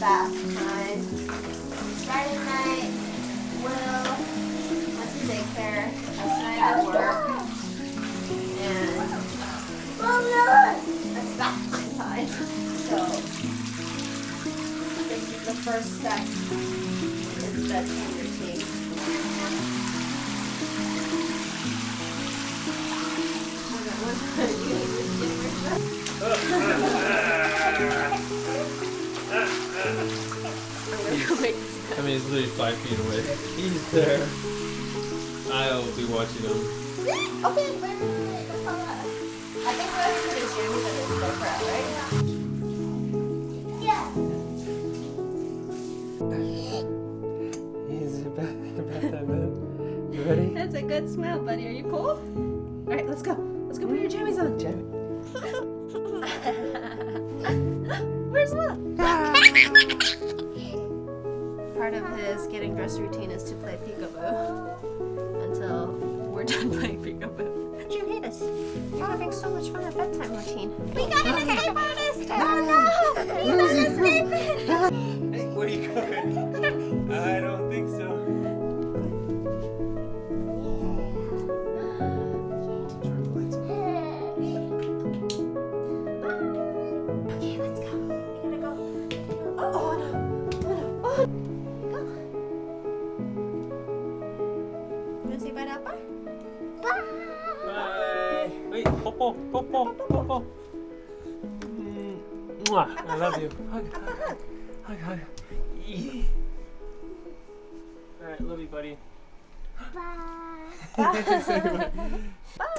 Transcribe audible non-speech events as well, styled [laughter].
bath time. Friday night, Will went to daycare. Last night at work. And it's bath time. So this is the first step in his bedtime routine. [laughs] I mean, it's literally five feet away. He's there. I'll be watching him. Okay, wait, wait, wait, wait. That's all right. I think we're gonna put his jammies in his GoPro, right? Yeah. He's [laughs] about, about that man. You ready? That's a good smell, buddy. Are you cold? All right, let's go. Let's go put your jammies on. Jamie. [laughs] Where's Will? Ah. Part of his getting dressed routine is to play peekaboo until we're [laughs] done playing peekaboo. You hate us. You're having so much fun at bedtime routine. We got an escape artist! Oh no! He's not escaping! Hey, where are you going? I don't think so. Okay, let's go. We gotta go. Oh, oh no. Oh no. Oh. Go. You wanna say bye to Appa? Bye. Wait, popo, popo, popo. Mwah. I love you. Hug, hug, hug, hug. Yee. All right, love you, buddy. Bye. [laughs] Bye. Bye.